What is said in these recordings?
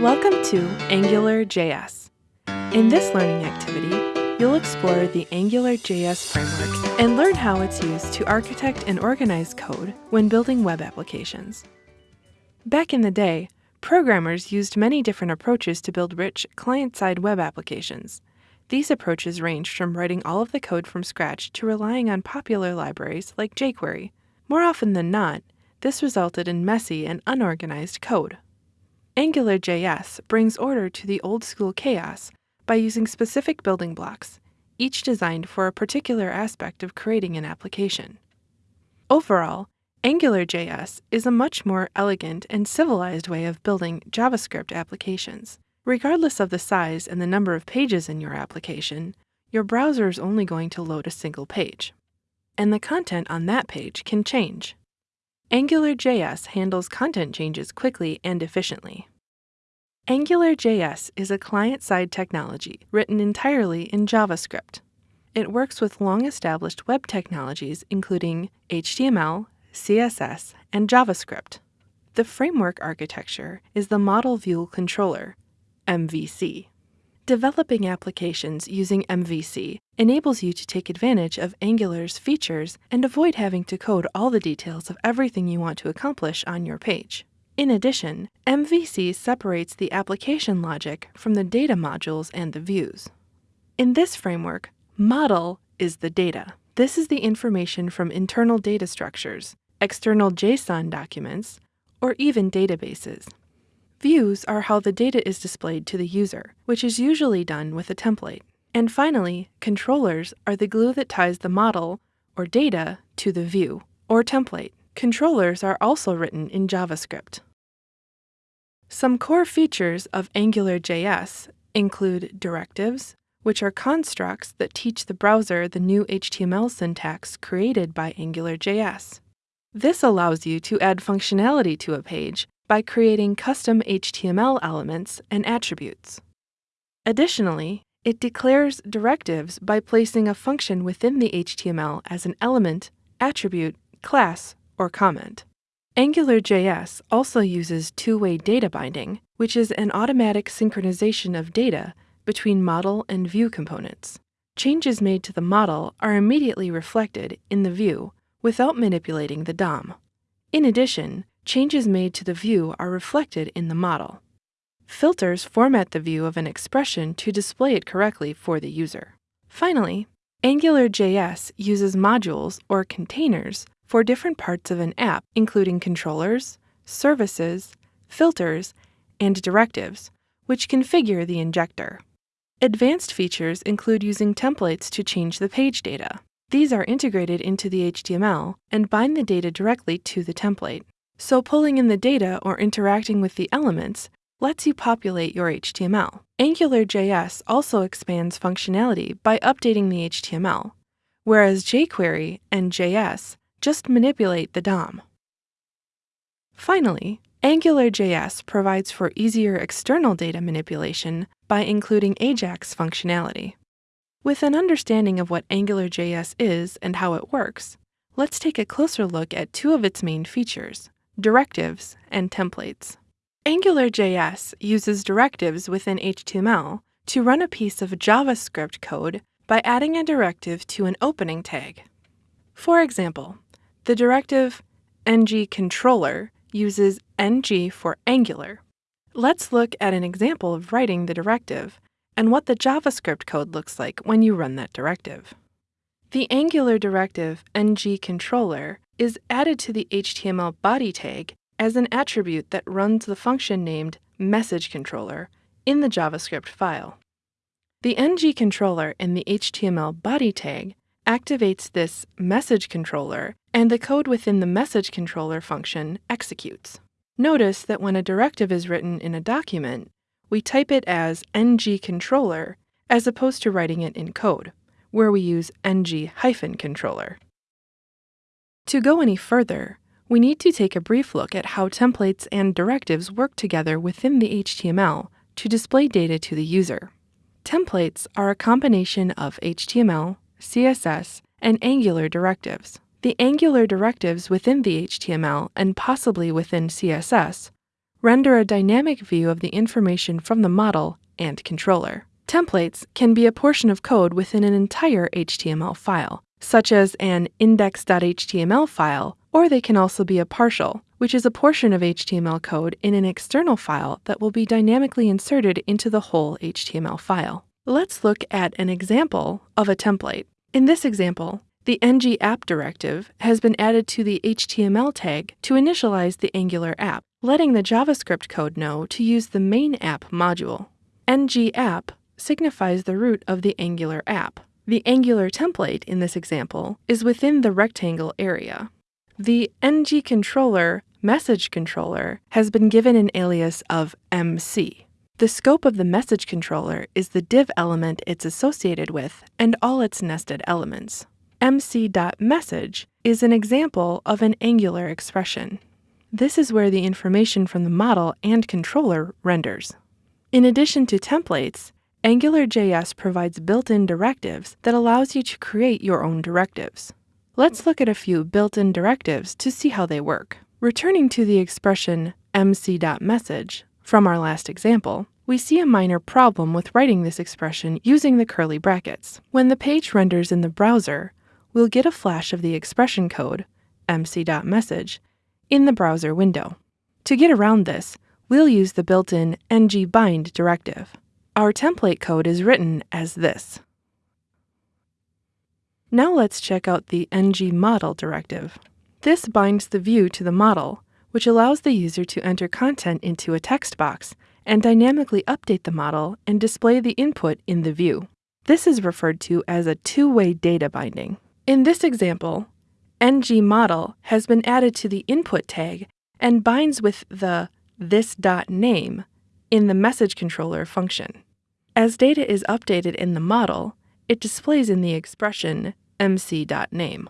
Welcome to AngularJS. In this learning activity, you'll explore the AngularJS framework and learn how it's used to architect and organize code when building web applications. Back in the day, programmers used many different approaches to build rich client-side web applications. These approaches ranged from writing all of the code from scratch to relying on popular libraries like jQuery. More often than not, this resulted in messy and unorganized code. AngularJS brings order to the old school chaos by using specific building blocks, each designed for a particular aspect of creating an application. Overall, AngularJS is a much more elegant and civilized way of building JavaScript applications. Regardless of the size and the number of pages in your application, your browser is only going to load a single page. And the content on that page can change. AngularJS handles content changes quickly and efficiently. AngularJS is a client-side technology written entirely in JavaScript. It works with long-established web technologies including HTML, CSS, and JavaScript. The framework architecture is the Model View Controller, MVC. Developing applications using MVC enables you to take advantage of Angular's features and avoid having to code all the details of everything you want to accomplish on your page. In addition, MVC separates the application logic from the data modules and the views. In this framework, model is the data. This is the information from internal data structures, external JSON documents, or even databases. Views are how the data is displayed to the user, which is usually done with a template. And finally, controllers are the glue that ties the model, or data, to the view, or template. Controllers are also written in JavaScript. Some core features of AngularJS include directives, which are constructs that teach the browser the new HTML syntax created by AngularJS. This allows you to add functionality to a page by creating custom HTML elements and attributes. Additionally, it declares directives by placing a function within the HTML as an element, attribute, class, or comment. AngularJS also uses two-way data binding, which is an automatic synchronization of data between model and view components. Changes made to the model are immediately reflected in the view without manipulating the DOM. In addition, changes made to the view are reflected in the model. Filters format the view of an expression to display it correctly for the user. Finally, AngularJS uses modules or containers for different parts of an app, including controllers, services, filters, and directives, which configure the injector. Advanced features include using templates to change the page data. These are integrated into the HTML and bind the data directly to the template. So pulling in the data or interacting with the elements lets you populate your HTML. AngularJS also expands functionality by updating the HTML, whereas jQuery and JS just manipulate the DOM. Finally, AngularJS provides for easier external data manipulation by including AJAX functionality. With an understanding of what AngularJS is and how it works, let's take a closer look at two of its main features, directives, and templates. AngularJS uses directives within HTML to run a piece of JavaScript code by adding a directive to an opening tag. For example, the directive ngController uses ng for Angular. Let's look at an example of writing the directive and what the JavaScript code looks like when you run that directive. The Angular directive ngController is added to the HTML body tag as an attribute that runs the function named messageController in the JavaScript file. The ngController in the HTML body tag activates this message controller, and the code within the message controller function executes. Notice that when a directive is written in a document, we type it as ngController as opposed to writing it in code, where we use ng-controller. To go any further, we need to take a brief look at how templates and directives work together within the HTML to display data to the user. Templates are a combination of HTML, CSS, and Angular directives. The Angular directives within the HTML and possibly within CSS render a dynamic view of the information from the model and controller. Templates can be a portion of code within an entire HTML file, such as an index.html file, or they can also be a partial, which is a portion of HTML code in an external file that will be dynamically inserted into the whole HTML file. Let's look at an example of a template. In this example, the ng app directive has been added to the HTML tag to initialize the Angular app, letting the JavaScript code know to use the main app module. ng app signifies the root of the Angular app. The Angular template in this example is within the rectangle area. The ng controller message controller has been given an alias of MC. The scope of the message controller is the div element it's associated with and all its nested elements. mc.message is an example of an Angular expression. This is where the information from the model and controller renders. In addition to templates, AngularJS provides built-in directives that allows you to create your own directives. Let's look at a few built-in directives to see how they work. Returning to the expression mc.message from our last example, we see a minor problem with writing this expression using the curly brackets. When the page renders in the browser, we'll get a flash of the expression code, mc.message, in the browser window. To get around this, we'll use the built-in ngbind directive. Our template code is written as this. Now let's check out the ngModel directive. This binds the view to the model, which allows the user to enter content into a text box and dynamically update the model and display the input in the view. This is referred to as a two-way data binding. In this example, ngModel has been added to the input tag and binds with the this.name in the message controller function. As data is updated in the model, it displays in the expression mc.name.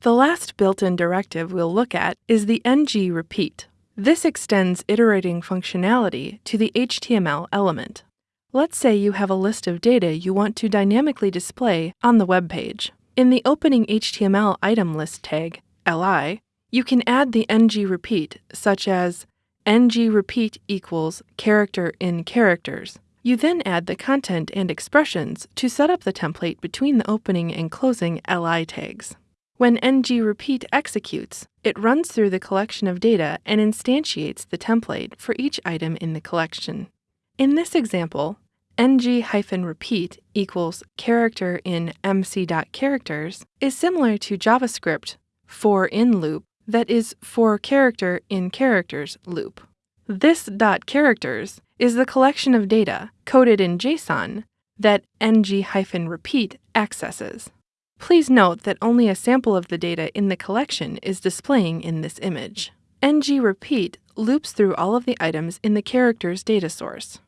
The last built-in directive we'll look at is the ng repeat. This extends iterating functionality to the HTML element. Let's say you have a list of data you want to dynamically display on the web page. In the opening HTML item list tag, li, you can add the ng repeat, such as ng repeat equals character in characters. You then add the content and expressions to set up the template between the opening and closing li tags. When ng repeat executes, it runs through the collection of data and instantiates the template for each item in the collection. In this example, ng-repeat equals character in mc.characters is similar to JavaScript for in loop that is for character in characters loop. This dot characters is the collection of data coded in JSON that ng-repeat accesses. Please note that only a sample of the data in the collection is displaying in this image. ng-repeat loops through all of the items in the character's data source.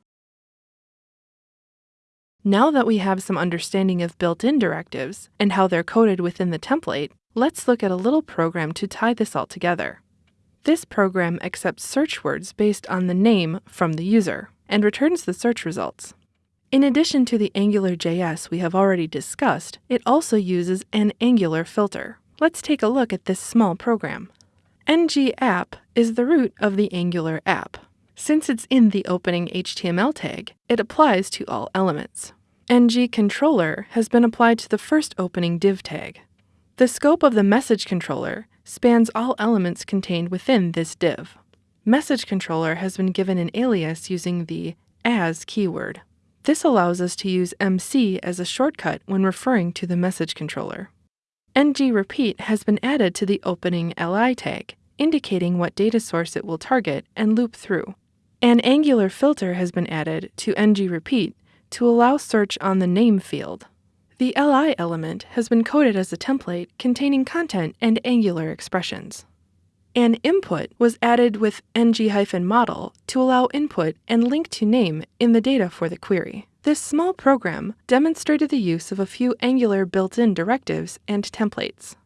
Now that we have some understanding of built-in directives and how they're coded within the template, let's look at a little program to tie this all together. This program accepts search words based on the name from the user and returns the search results. In addition to the AngularJS we have already discussed, it also uses an Angular filter. Let's take a look at this small program. ng-app is the root of the Angular app. Since it's in the opening HTML tag, it applies to all elements. ng-controller has been applied to the first opening div tag. The scope of the message controller spans all elements contained within this div. Message controller has been given an alias using the as keyword. This allows us to use MC as a shortcut when referring to the message controller. ng-repeat has been added to the opening li tag, indicating what data source it will target and loop through. An Angular filter has been added to ng-repeat to allow search on the name field. The li element has been coded as a template containing content and Angular expressions. An input was added with ng-model to allow input and link to name in the data for the query. This small program demonstrated the use of a few Angular built-in directives and templates.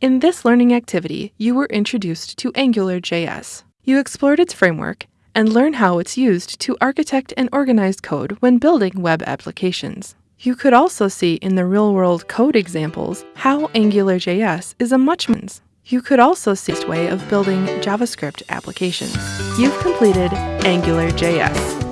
In this learning activity, you were introduced to AngularJS. You explored its framework and learned how it's used to architect and organize code when building web applications. You could also see in the real-world code examples how AngularJS is a much You could also see this way of building JavaScript applications. You've completed AngularJS.